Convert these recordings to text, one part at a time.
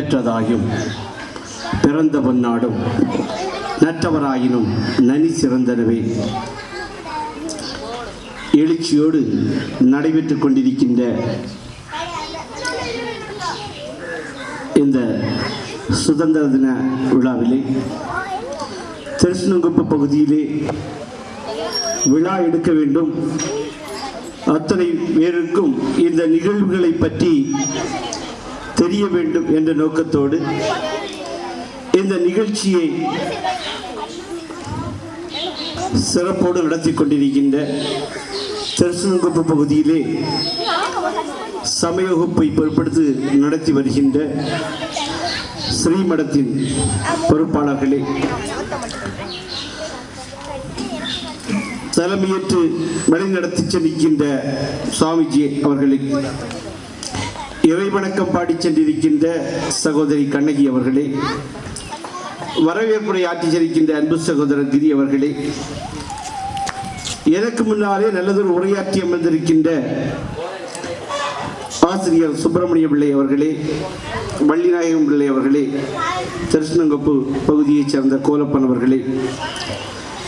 பெற்றதாயும் பிறந்த பொன்னாடும் நற்றவராயினும் நனி சிறந்தனவே. எழுச்சியோடு நடைபெற்றுக் கொண்டிருக்கின்ற இந்த சுதந்திர தின விழாவிலே திருஷ்ணங்குப்ப பகுதியிலே விழா எடுக்க வேண்டும். அத்தனை பேருக்கும் இந்த நிகழ்வுகளை பற்றி தெரிய வேண்டும் என்ற நோக்கத்தோடு இந்த நிகழ்ச்சியை சிறப்போடு நடத்தி கொண்டிருக்கின்ற திருச்செங்குப்பு பகுதியிலே சமய வகுப்பை பொருட்படுத்தி நடத்தி வருகின்ற ஸ்ரீமடத்தின் பொறுப்பாளர்களே தலைமையேற்று வழிநடத்தி செல்கின்ற சுவாமிஜி அவர்களே. இறைவணக்கம் பாடி சென்றிருக்கின்ற சகோதரி கண்ணகி அவர்களே வரவேற்புரை ஆற்றி செல்கின்ற அன்பு சகோதரர் கிரி அவர்களே எனக்கு முன்னாலே நல்லதொரு உரையாற்றி அமர்ந்திருக்கின்ற ஆசிரியர் சுப்பிரமணிய பிள்ளை அவர்களே வள்ளிநாயகம் பிள்ளை அவர்களே திருஷ்ணங்கப்பு பகுதியைச் சேர்ந்த கோலப்பன் அவர்களே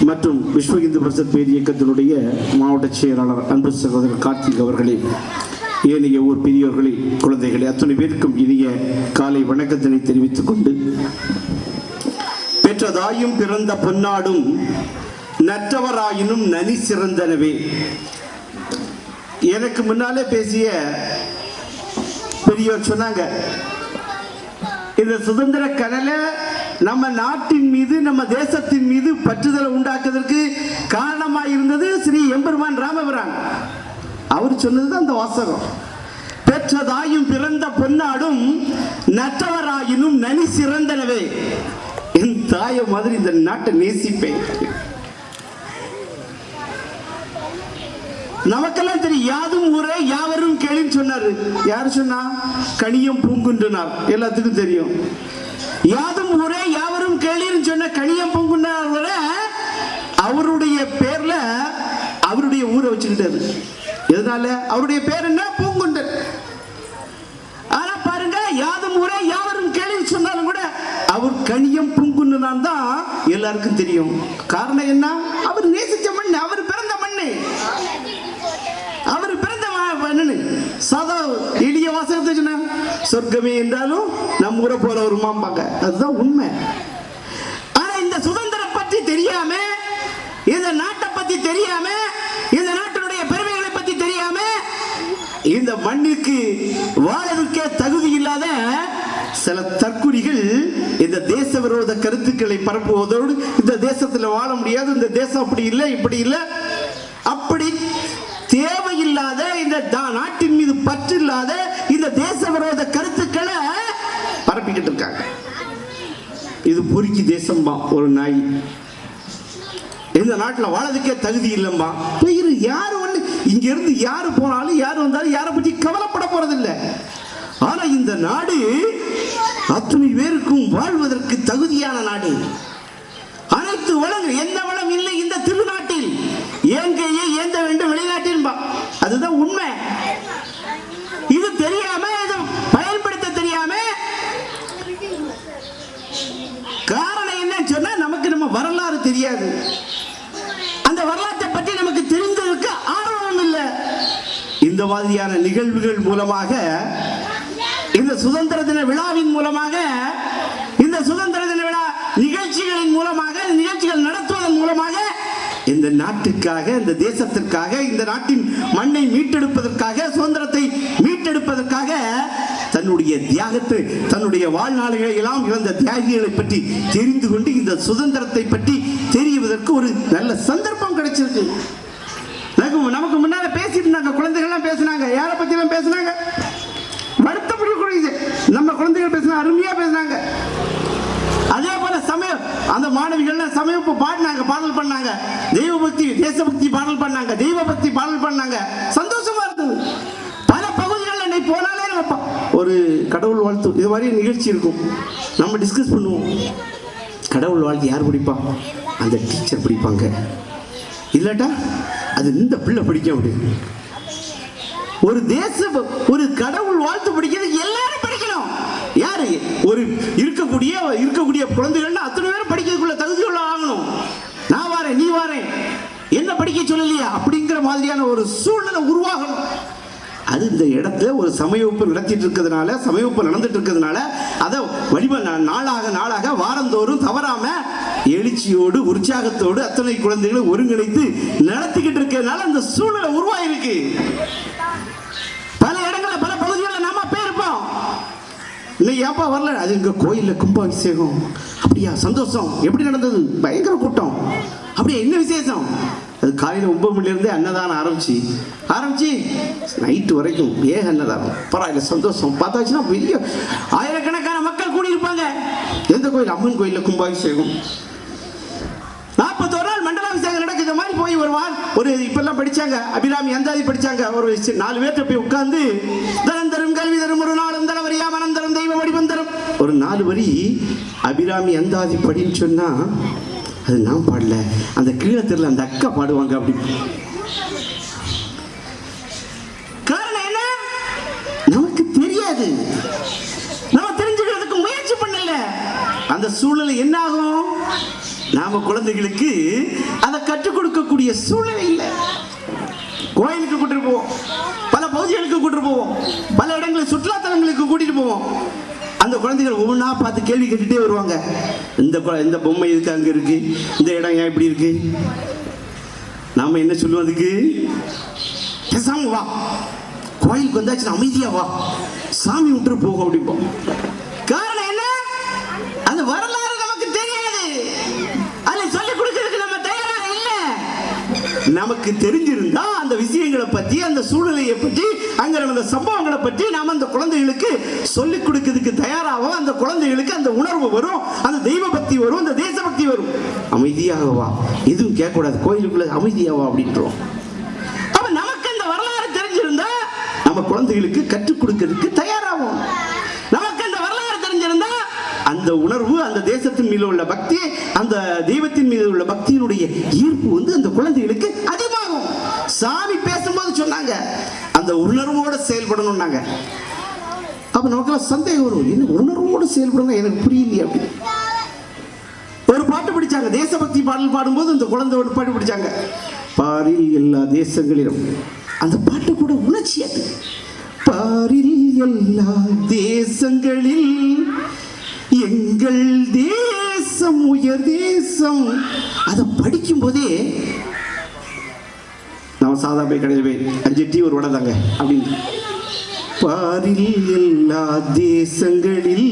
மற்றும் விஸ்வ இந்து பிரசத் பேர் இயக்கத்தினுடைய மாவட்ட செயலாளர் அன்பு சகோதரர் கார்த்திக் அவர்களே. ஏனைய ஊர் பெரியோர்களே குழந்தைகளை அத்தனை பேருக்கும் இனிய காலை வணக்கத்தினை தெரிவித்துக் கொண்டு பெற்றதாயும் பிறந்த பொன்னாடும் நற்றவராயினும் நனி சிறந்தனவே. எனக்கு முன்னாலே பேசிய பெரியோர் சொன்னாங்க இந்த சுதந்திர கனலை நம்ம நாட்டின் மீது நம்ம தேசத்தின் மீது பற்றுதலை உண்டாக்குவதற்கு காரணமாக இருந்தது ஸ்ரீ எம்பெருமான் ராமபுரான். அவர் சொன்னதுதான் அந்த வாசகம். பெற்றதாயும் பிறந்த பொன்னாடும் நற்றவராயினும் நனி சிறந்தனவே. என் தாயை மாதிரி இந்த நாட்டை நேசிப்பேன். நமக்கெல்லாம் தெரியும் யாதும் ஊரே யாவரும் கேளுன்னு சொன்னாரு. யார் சொன்னா? கனியம் பூங்குன்றனார். எல்லாத்துக்கும் தெரியும். யாதும் ஊரே யாவரும் கேளின்னு சொன்ன கனியம் பூங்குன்றனார் அவருடைய பேர்ல அவருடைய ஊரை வச்சுக்கிட்டாரு. இதனால அவருடைய பேர் என்ன? பூங்குன்றன். ஆனா பாருங்க யாதும் ஊரே யாவரும் கேள்வி சொன்னாலும் கூட அவர் கனியம் பூங்குன்றனான் தான் எல்லாருக்கும் தெரியும். காரணம் என்ன? அவர் நேசிச்ச மண் அவர் பிறந்த மண் அவர் பிறந்த மண்ணு சாதா எளிய வாசகத்தை சொன்ன சொர்க்கமே என்றாலும் நம்ம ஊரை போல வருமாம்பாங்க அதுதான் உண்மை. ஆனா இந்த சுதந்திரம் பற்றி தெரியாம இந்த நாட்டை பத்தி தெரியாம இந்த நாட்டை இந்த மண்ணிற்கு வாழறதுக்கே தகுதி இல்லாத சில தற்குறிகள் இந்த தேச விரோத கருத்துக்களை பரப்புவதோடு இந்த தேசத்துல வாழ முடியாது இந்த தேசம் அப்படி இல்லை இப்படி இல்லை. அப்படி தேவையில்லாத இந்த நாட்டின் மீது பற்று இல்லாத இந்த தேச விரோத கருத்துக்களை பரப்பிக்கிட்டு இருக்காங்க. இது பொறுக்கி தேசம்பா ஒரு நாய். இந்த நாட்டில் வாழறதுக்கே தகுதி இல்லைம்மா போயிரு யாரு இங்கிருந்து யார் யாரு போனாலும் யார் வந்தாலும் யாரை பற்றி கவலைப்பட போறதில்லை. ஆனா இந்த நாடு அத்துணை பேருக்கும் வாழ்வதற்கு தகுதியான நாடு. அனைத்து வளங்கள் எந்த வளம் இல்லை இந்த திருநாட்டில். ஏங்கையே ஏந்த வேண்டும் வெளிநாட்டில் அதுதான் உண்மை. இது தெரியாம இதை பயன்படுத்த தெரியாம காரணம் என்னன்னு சொன்னா நமக்கு நம்ம வரலாறு தெரியாது அந்த வரலாற்றை பற்றி நமக்கு தெரிந்ததற்கு ஆர்வம் இல்லை இந்த மாதிரியான நிகழ்வுகள் மூலமாக இந்த சுதந்திர தின விழாவின் மூலமாக இந்த சுதந்திர தின விழா நிகழ்ச்சிகளின் மூலமாக நிகழ்ச்சிகள் நடத்துவதன் மூலமாக இந்த நாட்டுக்காக இந்த தேசத்திற்காக இந்த நாட்டின் மண்ணை மீட்டெடுப்பதற்காக சுதந்திரத்தை மீட்டெடுப்பதற்காக தன்னுடைய தியாகத்தை தன்னுடைய வாழ்நாள்களை எல்லாம் இழந்த தியாகிகளை பற்றி தெரிந்து கொண்டு இந்த சுதந்திரத்தை பற்றி தெரிவதற்கு ஒரு நல்ல சந்தர்ப்பம் கிடைச்சிருக்கு. நமக்கு பேசிட்டு இருந்தாங்க குழந்தைகள்லாம் பேசினாங்க யாரை பற்றியெல்லாம் பேசினாங்க? வருத்தப்படக்கூடியது நம்ம குழந்தைகள் பேசினா அருமையாக பேசினாங்க. அதே போல சமயம் அந்த மாணவிகள்லாம் சமயப்பு பாடினாங்க பாடல் பண்ணாங்க. தெய்வ பக்தி தேசபக்தி பாடல் பண்ணாங்க தெய்வ பக்தி பாடல் பண்ணாங்க. சந்தோஷமா இருந்தது. பல பகுதிகளில் இன்னைக்கு போனாலே நம்ம ஒரு கடவுள் வாழ்த்து. இது மாதிரி நிகழ்ச்சி இருக்கும். நம்ம டிஸ்கஸ் பண்ணுவோம். கடவுள் வாழ்த்து யார் பிடிப்பா? அந்த டீச்சர் பிடிப்பாங்க. இல்லட்டா? அது இந்த பிள்ளை பிடிக்க முடியும் ஒரு தேச ஒரு கடவுள் வாழ்த்து படிக்கிறது எல்லாரும் படிக்கணும். யாரு? இருக்கக்கூடிய இருக்கக்கூடிய குழந்தைகள்னா அத்தனை பேரும் படிக்கிறதுக்குள்ள தகுதியுள்ள ஆகணும். நான் வரேன் நீ வரேன். என்ன படிக்க சொல்லலையா? அப்படிங்கிற மாதிரியான ஒரு சூழ்நிலை உருவாகணும். அது இந்த இடத்துல ஒரு சமயவப்பு நடத்திட்டு இருக்கிறதுனால சமயவகுப்பு நடந்துட்டு இருக்கிறதுனால அதை வடிவ நா- நாளாக நாளாக வாரந்தோறும் தவறாம எழுச்சியோடு உற்சாகத்தோடு அத்தனை குழந்தைகளை ஒருங்கிணைத்து நடத்திக்கிட்டு இருக்கிறதுனால அந்த சூழ்நிலை உருவாயிருக்கு. பல இடங்கள்ல பல பகுதிகளில் நாம போயிருப்போம் இன்னைக்கு ஏப்பா வரல? அது எங்க கோயில்ல கும்பாபிஷேகம். அப்படியா சந்தோஷம். எப்படி நடந்தது? பயங்கர கூட்டம். அப்படியா என்ன விசேஷம்? அது காலையில் ஒன்பது மணிலேருந்தே அன்னதானம் ஆரம்பிச்சு ஆரம்பிச்சு நைட்டு வரைக்கும் ஏக அன்னதானம். பரவாயில்ல சந்தோஷம். பார்த்தாச்சுன்னா பெரிய ஆயிரக்கணக்கான மக்கள் கூடியிருப்பாங்க. எந்த கோயில்? அம்மன் கோயிலில் கும்பாபிஷேகம். நாற்பத்தோரு நாள் மண்டலாபிஷேகம் நடக்குது. இந்த மாதிரி போய் வருவான் ஒரு இப்பெல்லாம் படிச்சாங்க. அபிராமி அந்தாதி படித்தாங்க ஒரு நாலு பேர்கிட்ட போய் உட்காந்து தனம் தரும் கல்வி தரும் ஒரு நாளும் தரவரியா மனம் தரும் தெய்வ வடிவம் தரும் ஒரு நாலு வரி அபிராமி அந்தாதி படின்னு சொன்னால் அது நான் பாடல. அந்த கீழே தெருல அந்த அக்கா பாடுவாங்க அப்படி. காரணம் என்ன? நமக்கு தெரியாது. நம்ம தெரிஞ்சுக்கிறதுக்கு முயற்சி பண்ணல. அந்த சூழ்நிலை என்ன ஆகும்? நாம குழந்தைகளுக்கு அதை கற்றுக் கொடுக்கக்கூடிய சூழ்நிலை இல்லை. கோயிலுக்கு கூட்டிட்டு போவோம். பல பகுதிகளுக்கு கூட்டிட்டு போவோம். பல இடங்களுக்கு சுற்றுலா தலங்களுக்கு கூட்டிட்டு போவோம். அந்த குழந்தைகள் ஒவ்வொன்றா பார்த்து கேள்வி கேட்டுட்டே வருவாங்க. இந்த இந்த பொம்மை இருக்கு அங்க இருக்கு? இந்த இடம் ஏன் இப்படி இருக்கு? நாம என்ன சொல்லுவோம் அதுக்கு? பேசாம வா. கோயிலுக்கு வந்தாச்சு அமைதியா வா. சாமி விட்டுரு போகும் அப்படிப்போம் காரணம் என்ன அந்த வரலாறு நமக்கு தெரியாது அதை சொல்லிக் கொடுக்கறதுக்கு நம்ம தயாரா இல்ல நமக்கு தெரிஞ்சிருந்தா அந்த விஷயங்களை பற்றி அந்த சூழ்நிலையை பற்றி அங்க நடந்த சம்பவங்களை பற்றி நாம அந்த குழந்தைகளுக்கு சொல்லிக் கொடுக்கிறதுக்கு தயாராகும் அந்த குழந்தைகளுக்கு அந்த உணர்வு வரும் அந்த தெய்வ பக்தி வரும் அந்த தேசபக்தி வரும். அமைதியாகவா எதுவும் கேட்கக்கூடாது. கோயிலுக்குள்ள அமைதியாகவா அப்படின்றோம். அப்ப நமக்கு அந்த வரலாறு தெரிஞ்சிருந்தா நம்ம குழந்தைகளுக்கு கற்றுக் கொடுக்கிறதுக்கு தயாராகும் நமக்கு அந்த வரலாறு தெரிஞ்சிருந்தா அந்த உணர்வு அந்த தேசத்தின் மீது உள்ள பக்தி அந்த தெய்வத்தின் மீது உள்ள பக்தியினுடைய ஈர்ப்பு வந்து அந்த குழந்தைகளுக்கு அதிகமாகும். சாமி பேசும்போது சொன்னாங்க அந்த உணர்வோடு செயல்படணும்னாங்க. அப்ப நமக்கெல்லாம் சந்தேகம் வரும் என்ன உணர்வோடு செயல்படணும் எனக்கு புரியலையே அப்படி. ஒரு பாட்டு பிடிச்சாங்க தேசபக்தி பாடல் பாடும்போது அந்த குழந்தை ஒரு பாட்டு பிடிச்சாங்க பாரில் எல்லா தேசங்களிலும். அந்த பாட்டு கூட உணர்ச்சி அது. பாரில் எல்லா தேசங்களில் எங்கள் தேசம் உயர் தேசம். அதை படிக்கும் போதே நான் சாதா போய் கடையில் போய் அஞ்சு டீ ஒரு வடை தாங்க அப்படின்னு. பாரில் எல்லா தேசங்களில்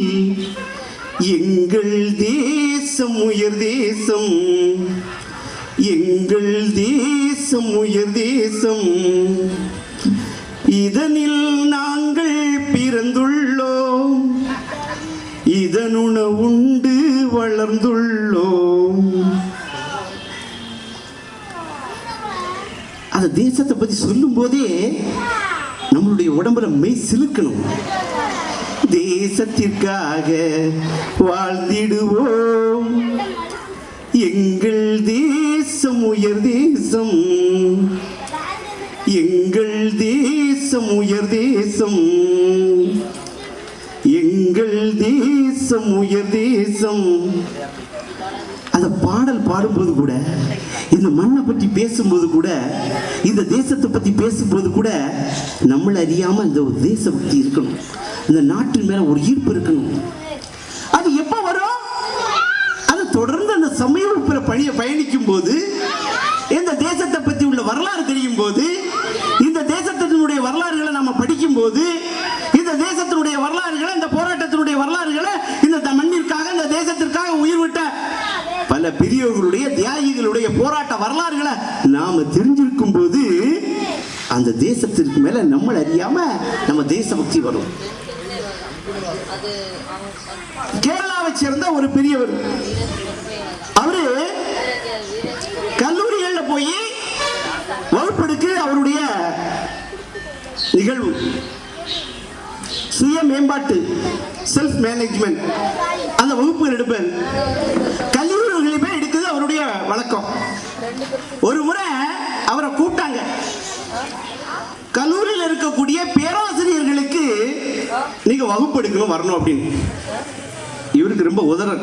எங்கள் தேசம் உயர் தேசம். எங்கள் தேசம் உயர் தேசம். இதனில் நாங்கள் பிறந்துள்ளோம். இதனுண உண்டு வளர்ந்துள்ளோம். அந்த தேசத்தை பத்தி சொல்லும் போதே நம்மளுடைய உடம்புல மெய் சிலுக்கணும். தேசத்திற்காக வாழ்ந்திடுவோம். எங்கள் தேசம் உயர் தேசம். எங்கள் தேசம் உயர் தேசம். எங்கள் தேசம் உயர் தேசம். அந்த பாடல் பாடும்போது கூட இந்த மண்ணை பற்றி பேசும்போது கூட இந்த தேசத்தை பற்றி பேசும்போது கூட நம்மளை அறியாமல் இந்த ஒரு தேசபக்தி இருக்கணும். இந்த நாட்டின் மேலே ஒரு ஈர்ப்பு இருக்கணும். அது எப்போ வரும்? அது தொடர்ந்து அந்த சமயப்பில் பணியை பயணிக்கும் போது இந்த தேசத்தை பற்றி உள்ள வரலாறு தெரியும் போது இந்த தேசத்தினுடைய வரலாறுகளை நம்ம படிக்கும் போது இந்த தேசத்தினுடைய வரலாறுகளை இந்த போராட்டத்தினுடைய வரலாறுகளை இந்த த- மண்ணிற்காக இந்த தேசத்திற்காக உயிர் விட்ட பல பெரியவர்களுடைய தியாகிகளுடைய போராட்ட வரலாறுகளை நாம தெரிஞ்சிருக்கும் போது அந்த தேசத்திற்கு மேல நம்மள அறியாம நம்ம தேசபக்தி வரும். கேரளாவை சேர்ந்த ஒரு பெரியவர். அவரு கல்லூரிகள்ல போய் வகுப்பெடுக்கு அவருடைய நிகழ்வு. சுய மேம்பாட்டு செல்ஃப் மேனேஜ்மெண்ட் அந்த வகுப்புகள் எடுப்பேன் கல்லூரிகளில் போய் எடுக்குது அவருடைய வழக்கம் ஒரு முறை அவரை கூப்பிட்டாங்க. கல்லூரியில் இருக்கக்கூடிய பேராசிரியர்களுக்கு நீங்க வகுப்பு எடுக்கணும் வரணும் அப்படின்னு. இவருக்கு ரொம்ப உதறல்.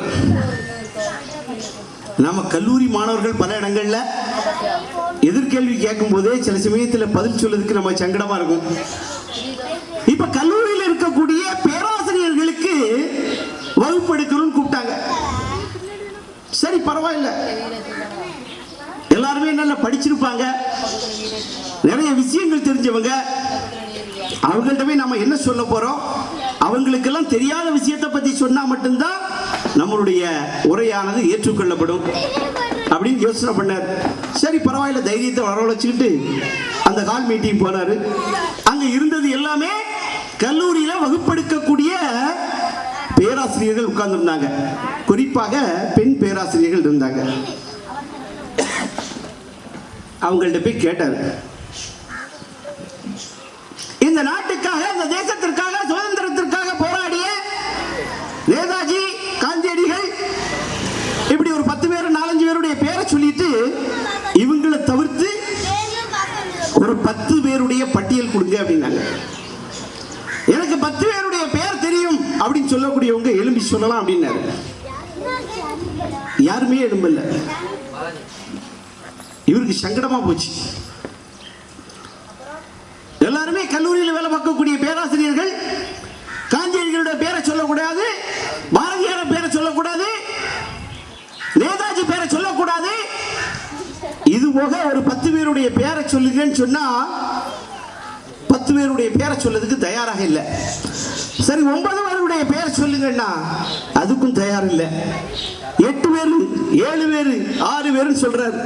நம்ம கல்லூரி மாணவர்கள் பல இடங்கள்ல எதிர்கேள்வி கேட்கும் போதே சில சமயத்தில் பதில் சொல்றதுக்கு நம்ம சங்கடமா இருக்கும். இப்ப கல்லூரியில் இருக்கக்கூடிய பேராசிரியர்களுக்கு வகுப்பு எடுக்கணும்னு கூப்பிட்டாங்க. சரி பரவாயில்ல. எல்லாருமே நல்லா படிச்சிருப்பாங்க. நிறைய விஷயங்கள் தெரிஞ்சவங்க. அவங்கள்ட்ட போய் நம்ம என்ன சொல்ல போறோம்? அவங்களுக்கெல்லாம் தெரியாத விஷயத்தை பத்தி சொன்னா மட்டும்தான் நம்மளுடைய உரையானது ஏற்றுக்கொள்ளப்படும். அப்படின்னு யோசனை பண்ணார். சரி பரவாயில்ல தைரியத்தை வரவழைச்சுக்கிட்டு அந்த கால் மீட்டிங் போனாரு. அங்க இருந்தது எல்லாமே கல்லூரியில வகுப்பெடுக்கக்கூடிய பேராசிரியர்கள் உட்கார்ந்துருந்தாங்க. குறிப்பாக பெண் பேராசிரியர்கள் இருந்தாங்க. அவங்கள்ட்ட போய் கேட்டார். இந்த நாட்டுக்காக இந்த தேசத்திற்காக சுதந்திரத்திற்காக போராடிய நேதாஜி காந்தியடிகள் இப்படி ஒரு பத்து பேர் நாலஞ்சு பேருடைய பேரை சொல்லிட்டு இவங்களை தவிர்த்து ஒரு பத்து பேருடைய பட்டியல் கொடுங்க அப்படின்னாங்க எனக்கு பத்து பேருடைய பேர் தெரியும் அப்படின்னு சொல்லக்கூடியவங்க எலும்பி சொல்லலாம் அப்படின்னாரு. யாருமே எழும்பல இவருக்கு சங்கடமா போச்சு. எல்லாருமே கல்லூரியில் வேலை பார்க்கக்கூடிய பேராசிரியர்கள் காந்தியடிகளுடைய பேரை சொல்லக்கூடாது பாரதியார பேரை சொல்லக்கூடாது நேதாஜி பேரை சொல்லக்கூடாது. இது போக ஒரு பத்து பேருடைய பேரை சொல்லுங்கன்னு சொன்னா பத்து பேருடைய பேரை சொல்லதுக்கு தயாராக இல்லை. சரி ஒன்பது யாருடைய பேரை சொல்லுங்கன்னா அதுக்கும் தயார் இல்லை எட்டு பேர் ஏழு பேர் ஆறு பேருன்னு சொல்றாரு.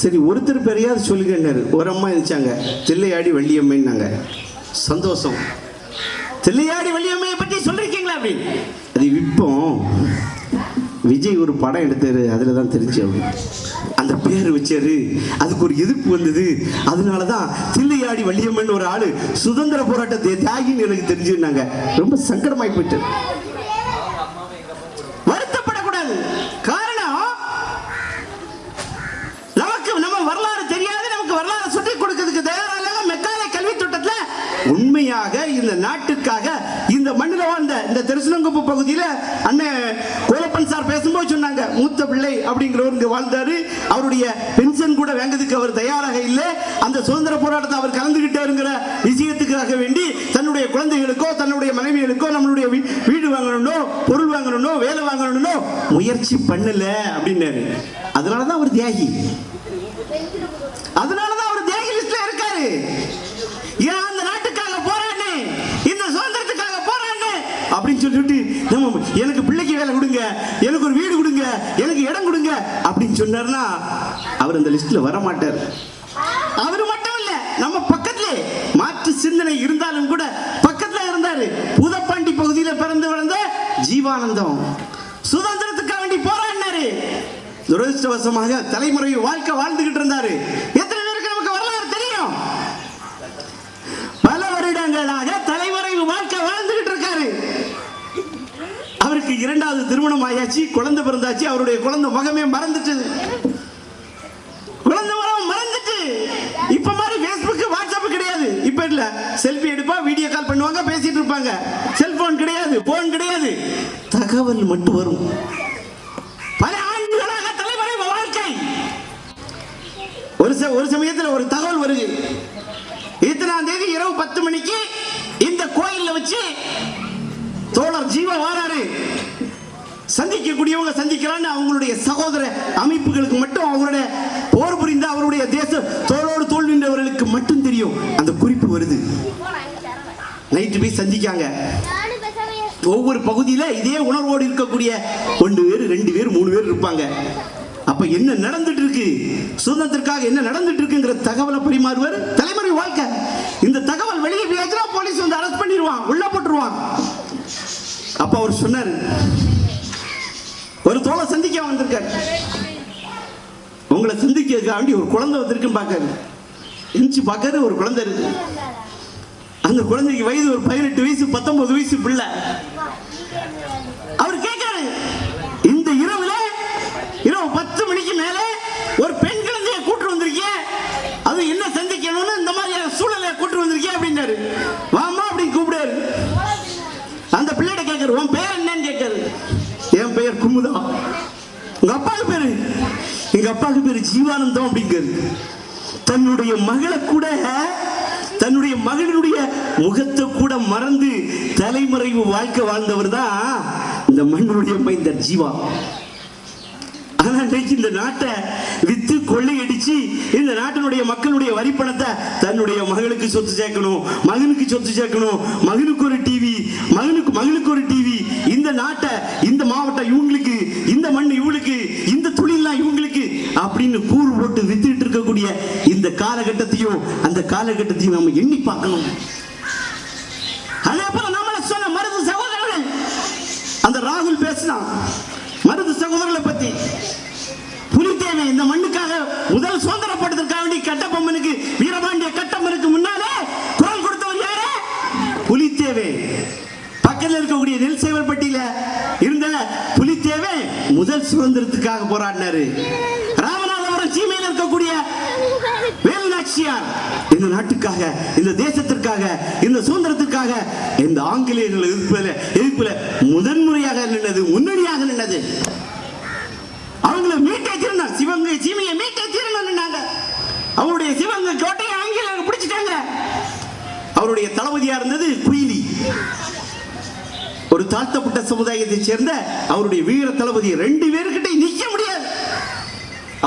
சரி ஒருத்தர் பெரியார் சொல்லுங்கன்னாரு. ஒரு அம்மா இருந்துச்சாங்க தில்லையாடி வள்ளியம்மைன்னாங்க. சந்தோஷம். தில்லையாடி வள்ளியம்மையை பற்றி சொல்லிருக்கீங்களா அப்படின்னு அது இப்போ விஜய் ஒரு படம் எடுத்தாரு அதில் தான் தெரிஞ்சு அந்த பேர் வச்சாரு. அதுக்கு ஒரு எதிர்ப்பு வந்தது. அதனால தான் தில்லையாடி வள்ளியம்மன் ஒரு ஆளு சுதந்திர போராட்டத்தை தியாகின்னு எனக்கு தெரிஞ்சுன்னாங்க ரொம்ப சங்கடமாய் போயிட்டு வருத்தப்படக்கூடாது காரணம் நமக்கு நம்ம வரலாறு தெரியாது நமக்கு வரலாறு சொல்லி கொடுக்கிறதுக்கு தயாராக மெக்காலை கல்வி திட்டத்துல உண்மையாக இந்த நாட்டுக்காக இந்த மண்ணில் வாழ்ந்த இந்த திருசனங்குப்பு பகுதியில் அண்ணன் கோலப்பன் சார் பேசும்போது சொன்னாங்க மூத்த பிள்ளை அப்படிங்கிறவர் இங்க வாழ்ந்தாரு. அவருடைய பென்ஷன் கூட வாங்குறதுக்கு அவர் தயாராக இல்லை. அந்த சுதந்திர போராட்டத்தை அவர் கலந்துகிட்டாருங்கிற விஷயத்துக்காக வேண்டி தன்னுடைய குழந்தைகளுக்கோ தன்னுடைய மனைவிகளுக்கோ நம்மளுடைய வீ- வீடு வாங்கணும்னோ பொருள் வாங்கணும்னோ வேலை வாங்கணும்னோ முயற்சி பண்ணல அப்படின்னாரு. அதனால தான் அவர் தியாகி அதனால தான் அவர் தியாகி லிஸ்ட்ல இருக்காரு ஏன் அந்த நாட்டுக்காக போராடு இந்த சுதந்திரத்துக்காக போராடு அப்படின்னு சொல்லிட்டு நம்ம எனக்கு பிள்ளைக்கு வேலை கொடுங்க எனக்கு ஒரு வீடு கொடுங்க எனக்கு இடம் கொடுங்க அப்படின்னு சொன்னார்னா அவர் அந்த லிஸ்ட்ல வர மாட்டார் அவர் மட்டும் இல்ல நம்ம பக்கத்துல மாற்று சிந்தனை இருந்தாலும் கூட பக்கத்துல இருந்தாரு. புதப்பாண்டி பகுதியில பிறந்து வளர்ந்த ஜீவானந்தம். சுதந்திரத்துக்காக வேண்டி போராடினாரு. துரதிருஷ்டவசமாக தலைமுறை வாழ்க்கை வாழ்ந்துகிட்டு இருந்தாரு. எத்தனை பேருக்கு நமக்கு வரலாறு தெரியும்? பல வருடங்களாக தலைமுறை வாழ்க்கை வாழ்ந்துகிட்டு அவருக்கு இரண்டாவது திருமணம் ஆயாச்சு குழந்தை பிறந்தாச்சு அவருடைய குழந்தை முகமே மறந்துட்டு. குழந்தை முகம் மறந்துட்டு. இப்ப மாதிரி Facebook வாட்ஸ்அப் கிடையாது. இப்ப இல்ல. செல்ஃபி எடுப்பா வீடியோ கால் பண்ணுவாங்க பேசிட்டு இருப்பாங்க. செல்போன் கிடையாது போன் கிடையாது. தகவல் மட்டும் வரும். பல ஆண்டுகளாக தலைவரை வாழ்க்கை. ஒரு ஒரு சமயத்தில் ஒரு தகவல் வருது. இத்தனாம் தேதி இரவு பத்து மணிக்கு இந்த கோயில்ல வச்சு தோழர் ஜீவ வாராரு சந்திக்கக்கூடியவங்க சந்திக்கலான்னு அவங்களுடைய சகோதர அமைப்புகளுக்கு மட்டும் அவருடைய போர் புரிந்த அவருடைய தேச தோளோடு தோல் நின்றவர்களுக்கு மட்டும் தெரியும். அந்த குறிப்பு வருது. நைட்டு போய் சந்திக்காங்க. ஒவ்வொரு பகுதியில இதே உணர்வோடு இருக்கக்கூடிய ஒன்று பேர் ரெண்டு பேர் மூணு பேர் இருப்பாங்க. அப்ப என்ன நடந்துட்டு இருக்கு சுதந்திரத்திற்காக என்ன நடந்துட்டு இருக்குங்கிற தகவலை பரிமாறுவர். தலைமுறை வாழ்க்கை. இந்த தகவல் வெளியே போயாச்சுன்னா போலீஸ் வந்து அரெஸ்ட் பண்ணிடுவான். உள்ள போட்டுருவான். அப்ப அவர் சொன்னாரு. ஒரு தோலை சந்திக்க வந்திருக்காரு. உங்களை சந்திக்கிறதுக்காக வேண்டி ஒரு குழந்தை வந்திருக்குன்னு பார்க்காரு. எந்திச்சு பார்க்காரு ஒரு குழந்தை இருக்கு. அந்த குழந்தைக்கு வயது ஒரு பதினெட்டு வயசு பத்தொன்பது வயசு பிள்ளை. அவர் கேட்காரு இந்த இரவுல இரவு பத்து மணிக்கு மேல ஒரு பெண் குழந்தைய கூட்டு வந்திருக்கேன் அது என்ன சந்திக்கணும்னு இந்த மாதிரி சூழலை கூட்டு வந்திருக்கேன் அப்படின்னாரு. எங்கள் அப்பாவுக்கு பேரு? எங்க அப்பாவுக்கு பேரு ஜீவானந்தம் அப்படிங்கிறது. தன்னுடைய மகளை கூட தன்னுடைய மகளினுடைய முகத்தை கூட மறந்து தலைமறைவு வாழ்க்கை வாழ்ந்தவர் தான் இந்த மண்ணுடைய மைந்தர் ஜீவா. ஆனா இன்னைக்கு இந்த நாட்டை வித்து கொள்ளையடிச்சு இந்த நாட்டினுடைய மக்களுடைய வரி பணத்தை தன்னுடைய மகளுக்கு சொத்து சேர்க்கணும் மகனுக்கு சொத்து சேர்க்கணும் மகனுக்கு ஒரு டிவி மகனுக்கு மகளுக்கு ஒரு டிவி இந்த நாட்டை இந்த மாவட்டம் இவங்களுக்கு இந்த மண் இவளுக்கு இந்த தொழிலாம் இவங்களுக்கு அப்படின்னு கூறு போட்டு வித்துட்டு இருக்கக்கூடிய இந்த காலகட்டத்தையும் அந்த காலகட்டத்தையும் நம்ம எண்ணி பார்க்கணும். அதே போல நம்மள சொன்ன மருது சகோதரர்கள் அந்த ராகுல் பேசினான். மருது சகோதரர்களை பத்தி புலித்தேவன் இந்த மண்ணுக்காக முதல் சுதந்திரப்படுத்துறதுக்காக வேண்டி கட்டபொம்மனுக்கு வீரபாண்டிய கட்டம்மனுக்கு முன்னாலே குரல் கொடுத்தவர் யாரு? புலித்தேவை. பக்கத்தில் இருக்கக்கூடிய நெல் சேவல்பட்டியில இருந்த முதல் சுதந்திரத்துக்காக போராடினாரு. ராமநாதபுரம் சீமையில் இருக்கக்கூடிய வேலுநாச்சியார். இந்த நாட்டுக்காக இந்த தேசத்திற்காக இந்த சுதந்திரத்திற்காக இந்த ஆங்கிலேயர்கள் எதிர்ப்புல எதிர்ப்பில் முதன்முறையாக நின்னது முன்னணியாக நின்னது அவங்கள மீட்டே தீரணும் சிவங்க சீமையை மீட்டே தீரணும்னாங்க அவருடைய சிவங்க கோட்டையை ஆங்கிலேயர்கள் பிடிச்சிட்டாங்க. அவருடைய தளபதியா இருந்தது குயிலி. ஒரு தாழ்த்தப்பட்ட சமுதாயத்தை சேர்ந்த அவருடைய வீர தளபதி ரெண்டு பேருக்கிட்ட நிக்க முடியாது.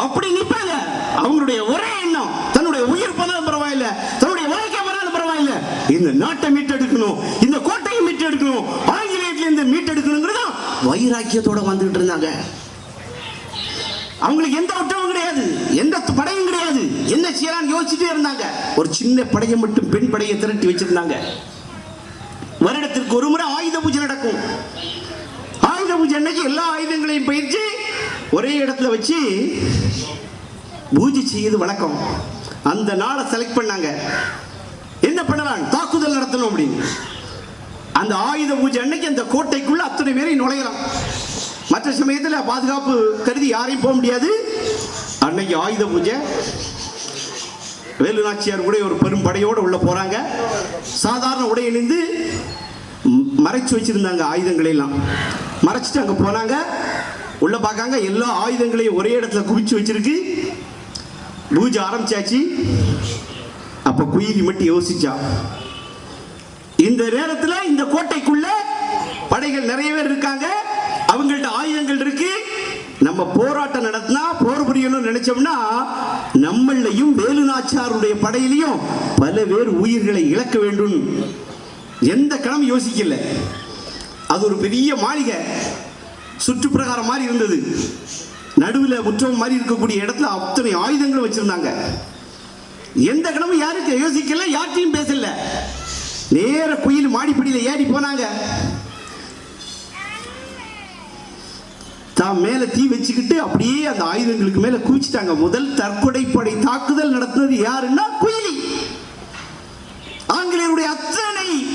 அப்படி நிப்பாங்க. அவங்களுடைய ஒரே எண்ணம் தன்னுடைய உயிர் போனாலும் பரவாயில்ல தன்னுடைய வாழ்க்கை போனாலும் பரவாயில்ல. இந்த நாட்டை மீட்டெடுக்கணும் இந்த கோட்டையை மீட்டெடுக்கணும் ஆங்கிலேயத்துல இருந்து மீட்டெடுக்கணுங்கிறது வைராக்கியத்தோட வந்துகிட்டு இருந்தாங்க. அவங்களுக்கு எந்த ஒற்றமும் கிடையாது எந்த படையும் கிடையாது. என்ன செய்யலாம்னு யோசிச்சுட்டே இருந்தாங்க. ஒரு சின்ன படையை மட்டும் பெண் படையை திரட்டி வச்சிருந்தாங்க. வருடத்திற்கு ஒரு முறை ஆயுத பூஜை நடக்கும் ஆயுத பூஜை அன்னைக்கு எல்லா ஆயுதங்களையும் பயிற்சி ஒரே இடத்துல வச்சு பூஜை செய்யுது வழக்கம் அந்த நாளை செலக்ட் பண்ணாங்க. என்ன பண்ணலாம்? தாக்குதல் நடத்தணும் அப்படின்னு. அந்த ஆயுத பூஜை அன்னைக்கு அந்த கோட்டைக்குள்ள அத்தனை பேரையும் நுழையலாம். மற்ற சமயத்தில் பாதுகாப்பு கருதி யாரையும் போக முடியாது. அன்னைக்கு ஆயுத பூஜை வேலு நாச்சியார் கூட ஒரு பெரும் படையோடு உள்ள போறாங்க. சாதாரண உடை அணிந்து மறைச்சு வச்சிருந்தாங்க ஆயுதங்களை எல்லாம். மறைச்சிட்டு அங்கே போனாங்க. உள்ளே பார்க்காங்க எல்லா ஆயுதங்களையும் ஒரே இடத்துல குவிச்சு வச்சிருக்கு. பூஜை ஆரம்பிச்சாச்சு. அப்போ குயிலி மட்டும் யோசிச்சா. இந்த நேரத்தில் இந்த கோட்டைக்குள்ள படைகள் நிறைய பேர் இருக்காங்க. அவங்கள்ட்ட ஆயுதங்கள் இருக்கு. நம்ம போராட்டம் நடத்தினா போர் புரியணும்னு நினைச்சோம்னா நம்மளையும் வேலுநாச்சாருடைய படையிலையும் பல பேர் உயிர்களை இழக்க வேண்டும். எந்த கணம் யோசிக்கல. அது ஒரு பெரிய மாளிகை. சுற்றுப்பிரகாரம் மாதிரி இருந்தது. நடுவில் முற்றம் மாதிரி இருக்கக்கூடிய இடத்துல அத்தனை ஆயுதங்களும் வச்சிருந்தாங்க. எந்த கணமும் யாருக்கும் யோசிக்கல யார்ட்டையும் பேசல. நேர குயில் மாடிப்படியில் ஏறி போனாங்க. தான் மேல தீ வச்சுக்கிட்டு அப்படியே அந்த ஆயுதங்களுக்கு மேல குவிச்சிட்டாங்க. முதல் தற்கொலை படை தாக்குதல் நடத்தினது யாருன்னா குயிலி. ஆங்கிலேயருடைய அத்தனை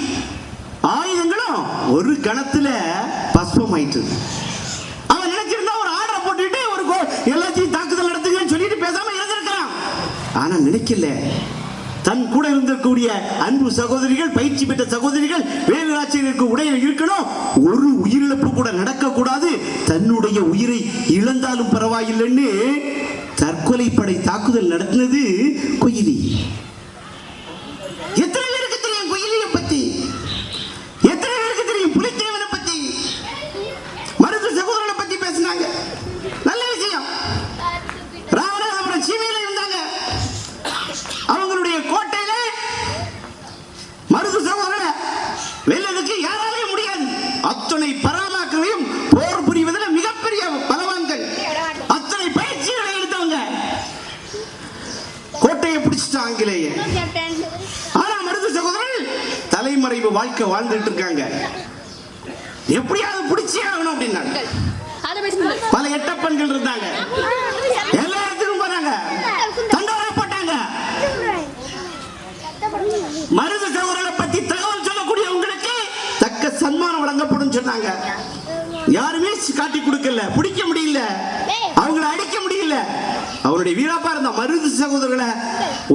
ஆயுதங்களும் ஒரு கணத்துல பஸ்பமாயிட்டு அவன் நினைச்சிருந்தா ஒரு ஆர்டரை போட்டுட்டு ஒரு கோ- எல்லாத்தையும் தாக்குதல் நடத்துங்கன்னு சொல்லிட்டு பேசாம இருந்திருக்கிறான். ஆனா நினைக்கல. தன் கூட இருந்திருக்கக்கூடிய அன்பு சகோதரிகள் பயிற்சி பெற்ற சகோதரிகள் வேலுராட்சியருக்கு உடையில இருக்கணும். ஒரு உயிரிழப்பு கூட நடக்கக்கூடாது. தன்னுடைய உயிரை இழந்தாலும் பரவாயில்லைன்னு தற்கொலை படை தாக்குதல் நடத்தினது குயிலி எத்தனை பேருக்கு தெரியும் குயிலியை பத்தி எத்தனை பேருக்கு தெரியும் புலித்தேவனை பத்தி மருது சகோதரனை பத்தி பேசினாங்க நல்ல விஷயம் ராமநாதபுரம் சீமையில இருந்தாங்க அவங்களுடைய கோட்டையில மருது சகோதரனை வெல்லதுக்கு யாராலையும் முடியாது அத்தனை பராமாக்களையும் போர் புரிவதில் மிகப்பெரிய பலவான்கள் அத்தனை பயிற்சிகளை எடுத்தவங்க கோட்டையை பிடிச்சிட்டாங்க ஆங்கிலேய ஆனா மருது சகோதரர்கள் தலைமறைவு வாழ்க்கை வாழ்ந்துட்டு இருக்காங்க எப்படியாவது பிடிச்சே ஆகணும் அப்படின்னாங்க. பல எட்டப்பன்கள் இருந்தாங்க. எல்லா இடத்துக்கும் போனாங்க. தண்டோரா போட்டாங்க. மருது சகோதரரை பத்தி தகவல் சொல்லக்கூடிய உங்களுக்கு தக்க சன்மானம் வழங்கப்படும் சொன்னாங்க. யாருமே காட்டி கொடுக்கல. பிடிக்க முடியல. அவங்கள அடிக்க முடியல. அவருடைய வீராப்பா இருந்த மருது சகோதரர்களை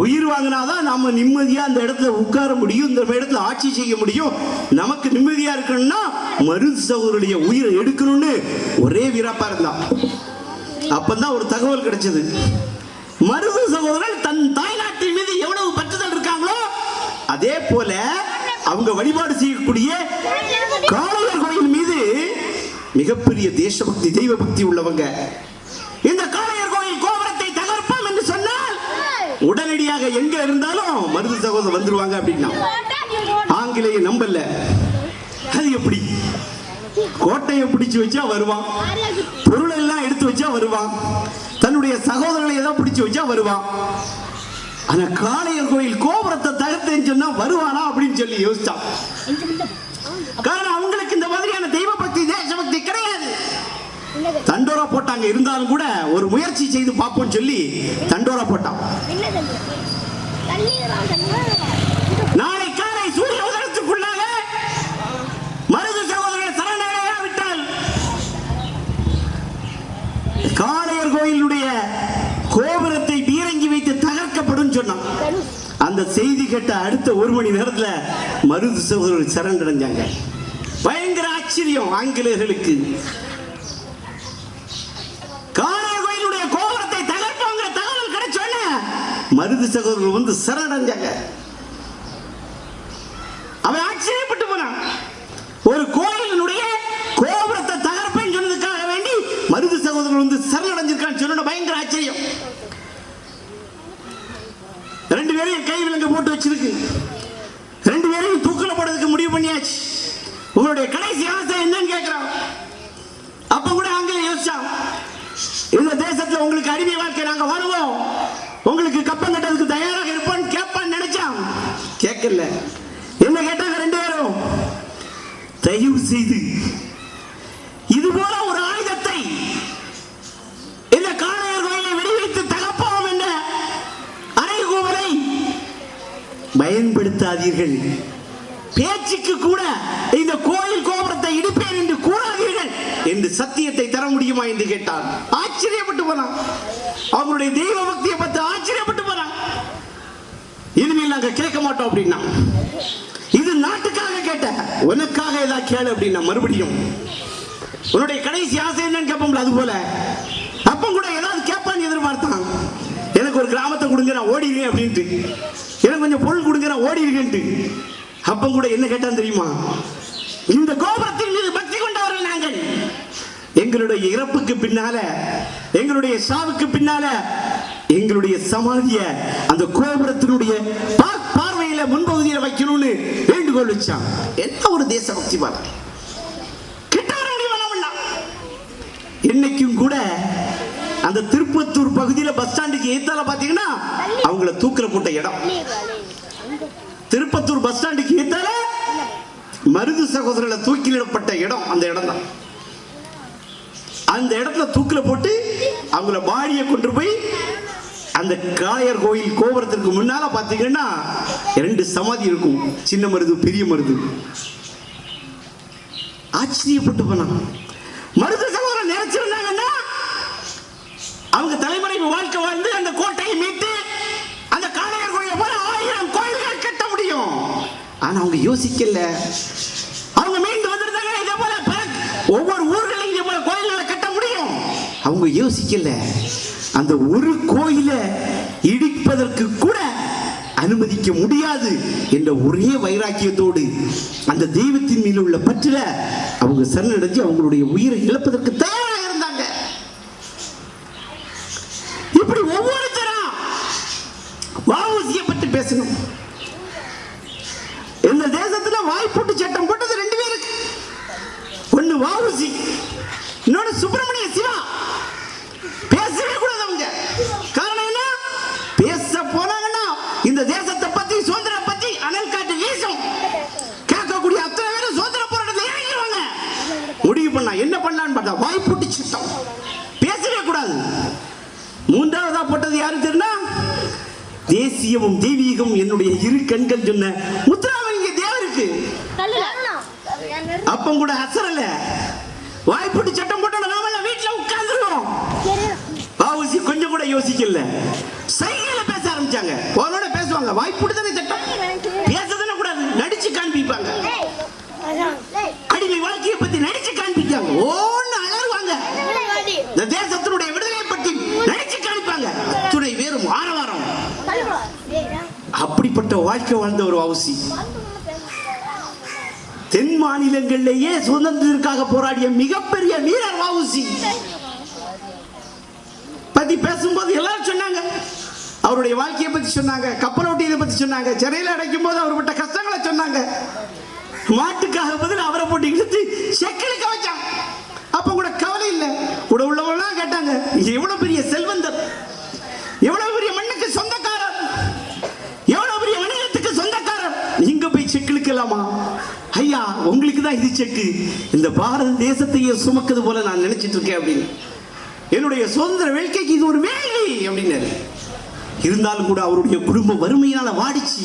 உயிர் வாங்கினாதான் நாம நிம்மதியா அந்த இடத்துல உட்கார முடியும் இந்த இடத்துல ஆட்சி செய்ய முடியும். நமக்கு நிம்மதியா இருக்கணும்னா மருது சகோதரருடைய உயிரை எடுக்கணும்னு ஒரே வீராப்பா இருந்தான். அப்பதான் ஒரு தகவல் கிடைச்சது. மருது சகோதரர் தன் தாய்நாட்டின் மீது எவ்வளவு பற்றுதல் இருக்காங்களோ அதே போல அவங்க வழிபாடு செய்யக்கூடிய காளையர் கோயில் மீது மிகப்பெரிய தேசபக்தி தெய்வ பக்தி உள்ளவங்க. இந்த கால உடனடியாக எங்க இருந்தாலும் மருது சகோதரர் வந்துருவாங்க அப்படின்னா ஆங்கிலேய நம்பல. அது எப்படி? கோட்டையை பிடிச்சு வச்சா வருவான். பொருள் எல்லாம் எடுத்து வச்சா வருவான். தன்னுடைய சகோதரர்களை ஏதோ பிடிச்சு வச்சா வருவான். ஆனா காளையர் கோயில் கோபுரத்தை தகர்த்தேன்னு சொன்னா வருவானா அப்படின்னு சொல்லி யோசிச்சான். காரணம் அவங்களுக்கு இந்த மாதிரியான தெய்வ பக்தி தேசபக்தி கிடையாது தண்டோரா போட்டாங்க இருந்தாலும் கூட ஒரு முயற்சி செய்து பார்ப்போம்னு சொல்லி தண்டோரா போட்டான். நாளை காலை சூரிய உதயத்துக்குள்ளாக மருது சகோதரர்கள் சரணடையா விட்டால் காளையர் கோயிலுடைய கோபுரத்தை பீரங்கி வைத்து தகர்க்கப்படும் சொன்னான். அந்த செய்தி கேட்ட அடுத்த ஒரு மணி நேரத்துல மருது சகோதரர்கள் சரணடைஞ்சாங்க. பயங்கர ஆச்சரியம் ஆங்கிலேயர்களுக்கு காளையர் கோயிலுடைய கோபுரத்தை தகர்ப்பாங்க தகவல் கிடைச்சோன்னே மருது சகோதரர்கள் வந்து சரணடைஞ்சாங்க. அவன் ஆச்சரியப்பட்டு போனான். ஒரு கோயிலினுடைய கோபுரத்தை தகர்ப்பேன்னு சொன்னதுக்காக வேண்டி மருது சகோதரர்கள் வந்து சரணடைஞ்சிருக்கான்னு சொன்ன பயங்கர ஆச்சரியம். ரெண்டு பேரையும் கை விலங்கு போட்டு வச்சிருக்கு. ரெண்டு பேரையும் தூக்கில போடுறதுக்கு முடிவு பண்ணியாச்சு. உங்களுடைய கடைசி ஆசை என்னன்னு கேட்கிறான் அப்ப கூட அங்கே யோசிச்சான். இந்த தேசத்துல உங்களுக்கு அடிமை வாழ்க்கை நாங்க வருவோம். உங்களுக்கு கேட்கல. என்ன கேட்டாங்க ரெண்டு பேரும்? தயவு செய்து. இது போல ஒரு ஆயுதத்தை இந்த காளையர் கோயிலை வெடிவைத்து தகப்போம் என்ற அறைகூவலை பயன்படுத்தாதீர்கள். பேச்சுக்கு கூட இந்த கோயில் கோபுரத்தை இடிப்பேன் என்று கூறாதீர்கள் என்று சத்தியத்தை தர முடியுமா என்று கேட்டார் ஆச்சரியப்பட்டு போனான். அவருடைய தெய்வ பக்தியை பார்த்து ஆச்சரியப்பட்டு போனான் இனிமேல் கேட்க மாட்டோம் அப்படின்னா. இது நாட்டுக்காக கேட்ட உனக்காக ஏதாவது கேளு அப்படின்னா மறுபடியும். உன்னுடைய கடைசி ஆசை என்னன்னு கேட்போம்ல அது போல. அப்பம் கூட ஏதாவது கேட்பான்னு எதிர்பார்த்தான். எனக்கு ஒரு கிராமத்தை கொடுங்க நான் ஓடிடுவேன் அப்படின்ட்டு. எனக்கு கொஞ்சம் பொருள் கொடுங்க நான் ஓடிடுவேன்ட்டு. அப்பம் கூட என்ன கேட்டான் தெரியுமா? இந்த கோபுரத்தின் மீது பக்தி கொண்டவர்கள் நாங்கள். எங்களுடைய இறப்புக்கு பின்னால எங்களுடைய சாவுக்கு பின்னால எங்களுடைய சமாதிய அந்த கோபுரத்தினுடைய பார்வையில முன்பகுதியில வைக்கணும்னு வேண்டுகோள் வச்சான். என்ன ஒரு தேசபக்தி பாரு கிட்ட வர இன்னைக்கும் கூட அந்த திருப்பத்தூர் பகுதியில பஸ் ஸ்டாண்டுக்கு ஏத்தால பாத்தீங்கன்னா அவங்கள தூக்கில போட்ட இடம். திருப்பத்தூர் பஸ் ஸ்டாண்டுக்கு ஏத்தால மருது சகோதரர்களை தூக்கிலிடப்பட்ட இடம் அந்த இடம் தான் அந்த இடத்துல தூக்கில போட்டு அவங்கள பாடியை கொண்டு போய் அந்த காளையர் கோயில் கோபுரத்திற்கு முன்னால பார்த்தீங்கன்னா ரெண்டு சமாதி இருக்கும். சின்ன மருது பெரிய மருது. ஆச்சரியப்பட்டு போனான் மருது சகோதரன் நினைச்சிருந்தாங்கன்னா அவங்க தலைமுறை வாழ்க்கை வாழ்ந்து அந்த கோட்டையை மீட்டு அந்த காளையர் கோயிலை போல ஆயிரம் கோயில்கள் கட்ட முடியும். ஆனா அவங்க யோசிக்கல. அவங்க மீண்டு வந்திருந்தாங்க இதே போல ஒவ்வொரு ஊர்களையும் இதே போல கோயில்களை கட்ட முடியும். அவங்க யோசிக்கல. அந்த ஒரு கோயிலை இடிப்பதற்கு கூட அனுமதிக்க முடியாது என்ற ஒரே வைராக்கியத்தோடு அந்த தெய்வத்தின் மீது உள்ள பற்றில அவங்க சரணடைஞ்சு அவங்களுடைய உயிரை இழப்பதற்கு தயாராக இருந்தாங்க. இப்படி ஒவ்வொருத்தரும் வாவூசியை பற்றி பேசணும். இந்த தேசத்துல வாய்ப்பூட்டு சட்டம் போட்டது ரெண்டு பேருக்கு. ஒன்னு வாவூசி இன்னொன்னு சுப்பிரமணிய சிவா. வாய்ப்பூட்டு சட்டம். பேசவே கூடாது. மூன்றாவதா போட்டது யாரு தெரியுமா? தேசியமும் தெய்வீகம் என்னுடைய இரு கண்கள் சொன்ன முத்துராமலிங்க தேவருக்கு. அப்பம் கூட அசரல. வாய்ப்பூட்டு சட்டம் போட்டோம் நாம வீட்டுல உட்கார்ந்துருவோம். வாவுசி கொஞ்சம் கூட யோசிக்கல. சைகையில பேச ஆரம்பிச்சாங்க. உங்களோட பேசுவாங்க. வாய்ப்பூட்டு தானே சட்டம்? பேசதானே கூடாது. நடிச்சு காண்பிப்பாங்க அடிமை வாழ்க்கையை பத்தி நடிச்சு காண்பிக்காங்க ஓன்னு அலறுவாங்க இந்த தேசத்தினுடைய விடுதலை வாழ்க்கை வாழ்ந்த ஒரு வவுசி தென் மாநிலங்களிலேயே சுதந்திரத்திற்காக போராடிய மிகப்பெரிய வீரர் வவுசி பத்தி பேசும்போது எல்லாரும் சொன்னாங்க. அவருடைய வாழ்க்கையை பத்தி சொன்னாங்க கப்பல் ஓட்டியதை பத்தி சொன்னாங்க சிறையில் அடைக்கும் போது அவர் பட்ட கஷ்டங்களை சொன்னாங்க. மாட்டுக்காக பதில் அவரை போட்டு இழுத்து செக்கிலுக்க வச்சான். அப்ப கூட கவலை இல்லை. கூட உள்ளவங்களாம் கேட்டாங்க இது எவ்வளவு பெரிய செல்வந்தர்? எவ்வளவு பெரிய மண் சொந்தக்காரர் எவ்வளவு பெரிய வணிகத்துக்கு சொந்தக்காரர் நீங்க இருக்கலாமா ஐயா உங்களுக்கு தான் இது செக்கு இந்த பாரத தேசத்தையே சுமக்குது போல நான் நினைச்சிட்டு இருக்கேன் அப்படின்னு. என்னுடைய சுதந்திர வேட்கைக்கு இது ஒரு வேலை அப்படின்னாரு. இருந்தாலும் கூட அவருடைய குடும்ப வறுமையினால வாடிச்சு.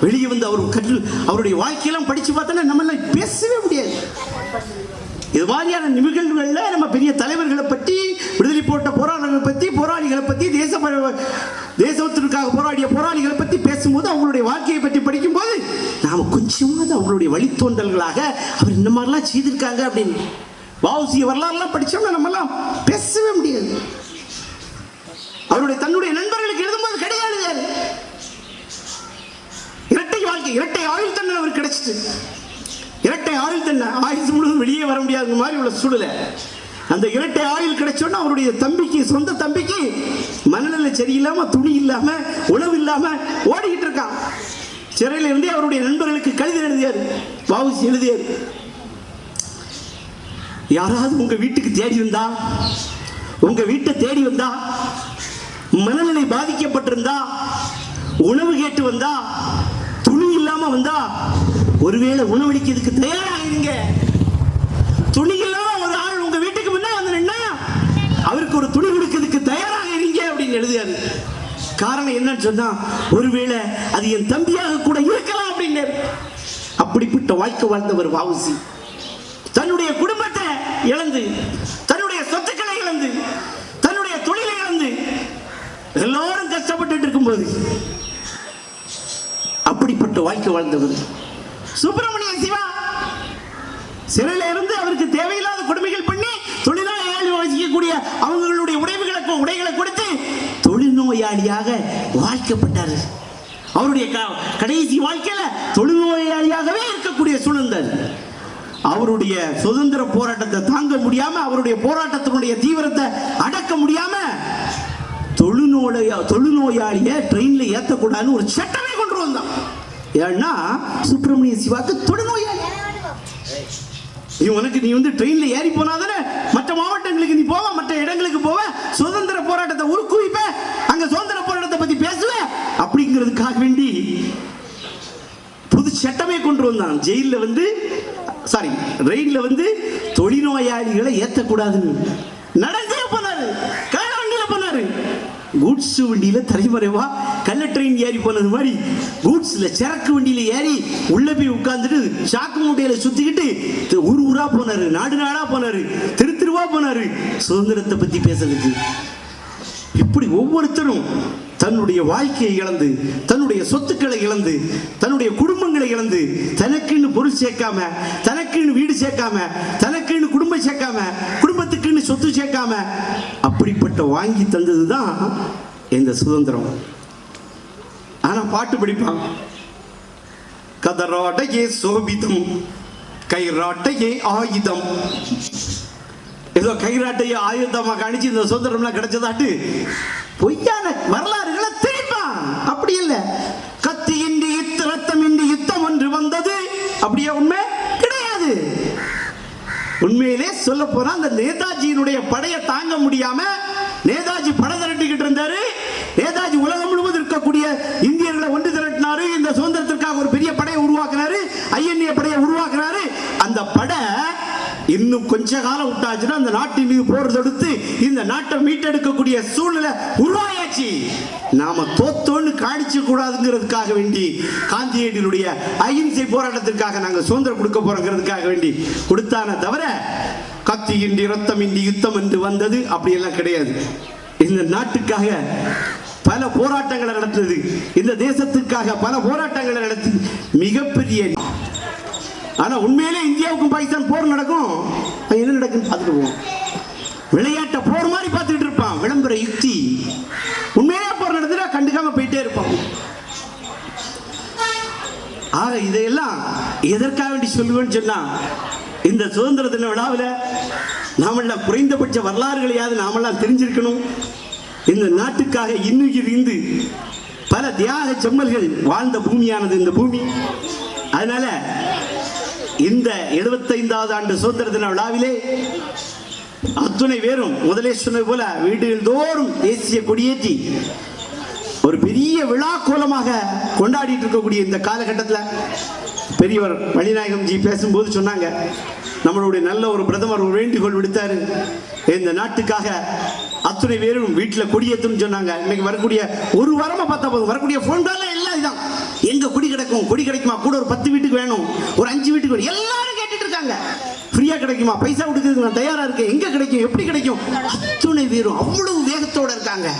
வெளியே வந்து அவர் கற்று அவருடைய வாழ்க்கையெல்லாம் படிச்சு பார்த்தோன்னா நம்மளால பேசவே முடியாது. இது மாதிரியான நிகழ்வுகளில் நம்ம பெரிய தலைவர்களை பற்றி விடுதலை போட்ட போராளர்களை பற்றி போராளிகளை பற்றி தேச தேசத்திற்காக போராடிய போராளிகளை பற்றி பேசும்போது அவங்களுடைய வாழ்க்கையை பற்றி படிக்கும்போது நாம் கொஞ்சமாவது அவங்களுடைய வழித்தோன்றல்களாக அவர் இந்த மாதிரிலாம் செய்திருக்காங்க அப்படின்னு. வாவுசிய வரலாறுலாம் படித்தோம்னா நம்மலாம் பேசவே முடியாது. அவருடைய தன்னுடைய நண்பர்களுக்கு எழுதும்போது கிடையாது இரட்டை வாழ்க்கை இரட்டை ஆயுள் தண்டனை அவருக்கு கிடைச்சிட்டு. இரட்டை ஆயுள் தண்டனை ஆயுசு முழுவதும் வெளியே வர முடியாத மாதிரி உள்ள சூழலை. அந்த இரட்டை ஆயுள் கிடைச்சோன்னா அவருடைய தம்பிக்கு சொந்த தம்பிக்கு மனநிலை சரியில்லாம துணி இல்லாம உணவு இல்லாம ஓடிக்கிட்டு இருக்கான் சிறையில இருந்தே அவருடைய நண்பர்களுக்கு கடிதம் எழுதியாரு பாவுசி எழுதியாரு. யாராவது உங்க வீட்டுக்கு தேடி வந்தா உங்க வீட்டை தேடி வந்தா மனநிலை பாதிக்கப்பட்டிருந்தா உணவு கேட்டு வந்தா துணி இல்லாம வந்தா ஒருவேளை உணவளிக்கிறதுக்கு தயாராக இருங்க துணி ஒரு ஆள் உங்க வீட்டுக்கு முன்னா வந்து நின்னா அவருக்கு ஒரு துணி கொடுக்கிறதுக்கு தயாராக இருங்க அப்படின்னு எழுதியாரு காரணம் என்னன்னு சொன்னா ஒருவேளை அது என் தம்பியாக கூட இருக்கலாம் அப்படின்னு அப்படிப்பட்ட வாழ்க்கை வாழ்ந்தவர் வாவுசி தன்னுடைய குடும்பத்தை இழந்து தன்னுடைய சொத்துக்களை இழந்து தன்னுடைய தொழிலை இழந்து எல்லோரும் கஷ்டப்பட்டு இருக்கும்போது அப்படிப்பட்ட வாழ்க்கை வாழ்ந்தவர் சுப்பிரமணிய சிவா. சிறையில இருந்து அவருக்கு தேவையில்லாத கொடுமைகள் பண்ணி தொழிலாளி வசிக்கக்கூடிய அவங்களுடைய உடைவுகளுக்கு உடைகளை கொடுத்து தொழில்நோயாளியாக வாழ்க்கப்பட்டார். அவருடைய க- கடைசி வாழ்க்கையில தொழில்நோயாளியாகவே இருக்கக்கூடிய சூழ்நிலை அவருடைய சுதந்திர போராட்டத்தை தாங்க முடியாம அவருடைய போராட்டத்தினுடைய தீவிரத்தை அடக்க முடியாம தொழுநோய தொழுநோயாளிய ட்ரெயின்ல ஏத்தக்கூடாதுன்னு ஒரு சட்டமே கொண்டு வந்தான். ஏன்னா சுப்பிரமணிய சிவாக்கு தொழுநோயாளி நீ உனக்கு நீ வந்து ட்ரெயின்ல ஏறி போனாதானே மற்ற மாவட்டங்களுக்கு நீ போவ மற்ற இடங்களுக்கு போவ சுதந்திர போராட்டத்தை உருக்குவிப்ப அங்க சுதந்திர போராட்டத்தை பத்தி பேசுவ அப்படிங்கிறதுக்காக வேண்டி புது சட்டமே கொண்டு வந்தான். ஜெயிலில் வந்து சாரி ரயில்ல வந்து தொழில்நோயாளிகளை ஏத்தக்கூடாதுன்னு. நடந்தே போனாரு போனாரு. கூட்ஸ் வண்டியில் தலைமறைவா கள்ள ட்ரெயின் ஏறி போனது மாதிரி கூட்ஸில் சரக்கு வண்டியில் ஏறி உள்ள போய் உட்கார்ந்துட்டு சாக்கு மூட்டையில் சுற்றிக்கிட்டு ஊர் ஊராக போனார் நாடு நாடாக போனாரு திரு திருவா போனார். சுதந்திரத்தை பற்றி பேசுறதுக்கு. இப்படி ஒவ்வொருத்தரும் தன்னுடைய வாழ்க்கையை இழந்து தன்னுடைய சொத்துக்களை இழந்து தன்னுடைய குடும்பங்களை இழந்து தனக்குன்னு பொருள் சேர்க்காம தனக்குன்னு வீடு சேர்க்காம தனக்குன்னு குடும்பம் சேர்க்காம குடும்பத்துக்குன்னு சொத்து சேர்க்காம அப்படிப்பட்ட வாங்கி தந்தது தான் இந்த சுதந்திரம். ஆனால் பாட்டு படிப்பான். கதராட்டையே சோபிதம் கைராட்டையே ஆயுதம். ஏதோ கைராட்டையை ஆயுதமாக அணிச்சு இந்த சுதந்திரம்லாம் கிடைச்சதாட்டு பொய்யான வரலாறுகளை திணிப்பான் அப்படி இல்லை. கத்தியின்றி யுத்த ரத்தமின்றி யுத்தம் ஒன்று வந்தது. அப்படியே உண்மை கிடையாது. உண்மையிலே சொல்ல போனா அந்த நேதாஜியினுடைய படையை தாங்க முடியாம நேதாஜி படம் திரட்டிக்கிட்டு இருந்தாரு. நேதாஜி உலகம் முழுவதும் இருக்கக்கூடிய இந்தியர்களை ஒன்று திரட்டினாரு. இந்த சுதந்திரத்திற்காக ஒரு பெரிய படையை உருவாக்குனாரு. ஐஎன்ஏ படையை உருவாக்குனாரு. அந்த படை இன்னும் கொஞ்ச காலம் விட்டாச்சுன்னா அந்த நாட்டின் மீது போர் தொடுத்து இந்த நாட்டை மீட்டெடுக்கக்கூடிய சூழ்நிலை உருவாயாச்சு. நாம தோத்தோன்னு காணிச்சு கூடாதுங்கிறதுக்காக வேண்டி காந்தியடிகளுடைய அகிம்சை போராட்டத்திற்காக நாங்கள் சுதந்திரம் கொடுக்க போறோங்கிறதுக்காக வேண்டி கொடுத்தான தவிர கத்தியின்றி ரத்தமின்றி யுத்தம் என்று வந்தது அப்படியெல்லாம் கிடையாது. இந்த நாட்டுக்காக பல போராட்டங்களை நடத்தது இந்த தேசத்துக்காக பல போராட்டங்களை நடத்தி மிகப்பெரிய ஆனா உண்மையிலே இந்தியாவுக்கும் பாகிஸ்தான் போர் நடக்கும். என்ன நடக்குன்னு பார்த்துட்டு விளையாட்ட விளையாட்டை போர் மாதிரி பார்த்துட்டு இருப்பான். விளம்பர யுக்தி. உண்மையிலே போர் நடந்துட்டா கண்டுக்காம போயிட்டே இருப்பான். இதையெல்லாம் எதற்காக வேண்டி சொல்லுவேன்னு சொன்னா இந்த சுதந்திர தின விழாவில் நாமெல்லாம் குறைந்தபட்ச வரலாறுகளையாவது நாமெல்லாம் தெரிஞ்சிருக்கணும். இந்த நாட்டுக்காக இன்னுயிர் இருந்து பல தியாக செம்மல்கள் வாழ்ந்த பூமியானது இந்த பூமி. அதனால இந்த எழுபத்தைந்தாவது ஆண்டு சுதந்திர தின விழாவிலே அத்துணை பேரும் முதலே சொன்னது போல வீடுகள் தோறும் தேசிய கொடியேற்றி ஒரு பெரிய விழா கோலமாக கொண்டாடிட்டு இருக்கக்கூடிய இந்த காலகட்டத்தில் பெரியவர் மணிநாயகம் ஜி பேசும்போது சொன்னாங்க. நம்மளுடைய நல்ல ஒரு பிரதமர் ஒரு வேண்டுகோள் விடுத்தாரு. இந்த நாட்டுக்காக அத்துணை பேரும் வீட்டில் கொடியேற்றணும்னு சொன்னாங்க. இன்னைக்கு வரக்கூடிய ஒரு வாரமாக பார்த்தா போதும். வரக்கூடிய ஃபோன் காலில் எல்லாம் இதான் எங்கே கொடி கிடைக்கும்? கொடி கிடைக்குமா? கூட ஒரு பத்து வீட்டுக்கு வேணும். ஒரு அஞ்சு வீட்டுக்கு வேணும். எல்லாரும் கேட்டுட்டு இருக்காங்க. ஃப்ரீயாக கிடைக்குமா? பைசா கொடுக்குறதுக்கு நான் தயாராக இருக்கேன். எங்கே கிடைக்கும்? எப்படி கிடைக்கும்? அத்துணை பேரும் அவ்வளவு வேகத்தோடு இருக்காங்க.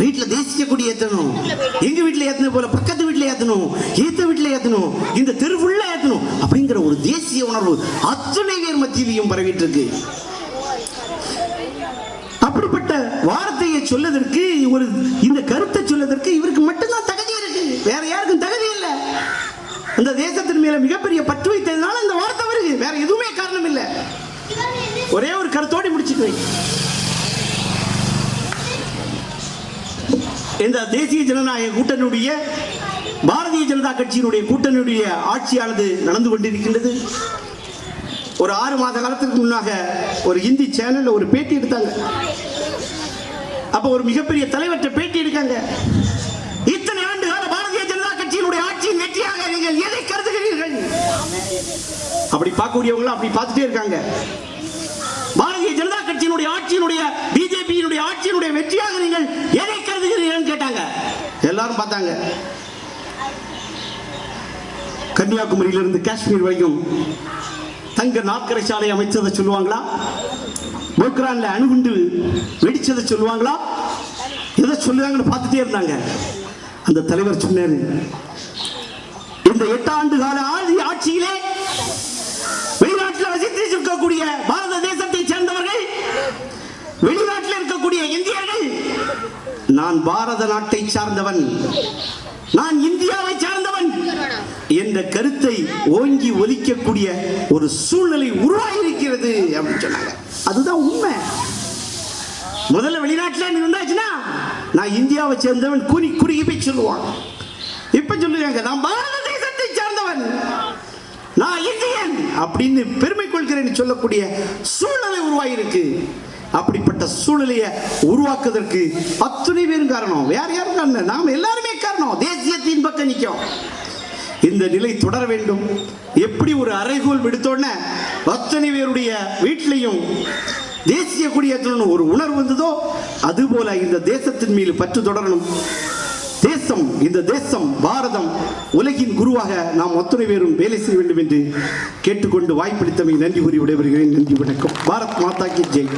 வீட்டுல தேசிய கொடி ஏத்தணும். எங்க வீட்டுல ஏத்தணும் போல பக்கத்து வீட்டுல ஏத்தணும். ஏத்த வீட்டுல ஏத்தணும். இந்த தெரு ஃபுல்லா ஏத்தணும். அப்படிங்கிற ஒரு தேசிய உணர்வு அத்தனை பேர் மத்தியிலையும் பரவிட்டு இருக்கு அப்படிப்பட்ட வார்த்தையை சொல்லதற்கு ஒரு இந்த கருத்தை சொல்லதற்கு இவருக்கு மட்டும்தான் தகுதி இருக்கு. வேற யாருக்கும் தகுதி இல்லை. அந்த தேசத்தின் மேல மிகப்பெரிய பற்று வைத்ததுனால இந்த வார்த்தை வருது. வேற எதுவுமே காரணம் இல்லை. ஒரே ஒரு கருத்தோடு முடிச்சுக்குவேன் இந்த தேசிய ஜனநாயக கூட்டணியுடைய பாரதிய ஜனதா கட்சியினுடைய கூட்டணியுடைய ஆட்சியானது நடந்து கொண்டிருக்கின்றது. ஒரு ஆறு மாத காலத்துக்கு முன்னாக ஒரு இந்தி சேனல்ல ஒரு பேட்டி எடுத்தாங்க. அப்ப ஒரு மிகப்பெரிய தலைவர்கிட்ட பேட்டி எடுக்காங்க. இத்தனை ஆண்டு கால பாரதிய ஜனதா கட்சியினுடைய ஆட்சியின் வெற்றியாக நீங்கள் எதை கருதுகிறீர்கள்? அப்படி பார்க்கக்கூடியவங்களும் அப்படி பார்த்துட்டே இருக்காங்க. கட்சியினுடைய ஆட்சியினுடைய பிஜேபியினுடைய ஆட்சியினுடைய வெற்றியாக நீங்கள் எதை கருதுகிறீர்கள் கேட்டாங்க. எல்லாரும் பார்த்தாங்க. கன்னியாகுமரியிலிருந்து காஷ்மீர் வரைக்கும் தங்க நாற்கரை சாலை அமைச்சதை சொல்லுவாங்களா? போக்ரான்ல அணுகுண்டு வெடிச்சதை சொல்லுவாங்களா? எதை சொல்லுவாங்கன்னு பார்த்துட்டே இருந்தாங்க. அந்த தலைவர் சொன்னாரு இந்த எட்டாண்டு கால ஆட்சியிலே வெளிநாட்டில் வசித்து இருக்கக்கூடிய பாரத தேச சேர்ந்தவர்கள் வெளிநாட்டில் இருக்கக்கூடிய இந்தியர்கள் நான் பாரத நாட்டை சார்ந்தவன். நான் இந்தியாவை சார்ந்தவன். என்ற கருத்தை ஓங்கி ஒலிக்கக்கூடிய ஒரு சூழ்நிலை உருவாகியிருக்கிறது அப்படின்னு சொன்னாங்க. அதுதான் உண்மை. முதல்ல வெளிநாட்டில் இருந்தாச்சுன்னா நான் இந்தியாவை சேர்ந்தவன் குறி குறுகி போய் சொல்லுவான். இப்ப சொல்லுவாங்க நான் பாரத தேசத்தை சார்ந்தவன். நான் இந்தியன் அப்படின்னு பெருமை கொள்கிறேன் சொல்லக்கூடிய சூழ்நிலை உருவாகியிருக்கு. அப்படிப்பட்ட சூழ்நிலையை உருவாக்குவதற்கு அத்துணை பேரும் காரணம். வேற யாரும் காரணம் நாம் எல்லாருமே காரணம். தேசியத்தின் பக்கம் நிற்கும். இந்த நிலை தொடர வேண்டும். எப்படி ஒரு அறைகோல் விடுத்தோடனே அத்தனை பேருடைய வீட்டிலையும் தேசிய குடியேற்றணும் ஒரு உணர்வு வந்ததோ அதுபோல இந்த தேசத்தின் மீது பற்று தொடரணும். தேசம் இந்த தேசம் பாரதம் உலகின் குருவாக நாம் அத்தனை பேரும் வேலை செய்ய வேண்டும் என்று கேட்டுக்கொண்டு வாய்ப்பளித்தமை நன்றி கூறி விடைபெறுகிறேன். நன்றி வணக்கம். பாரத் மாதா கி ஜெய்.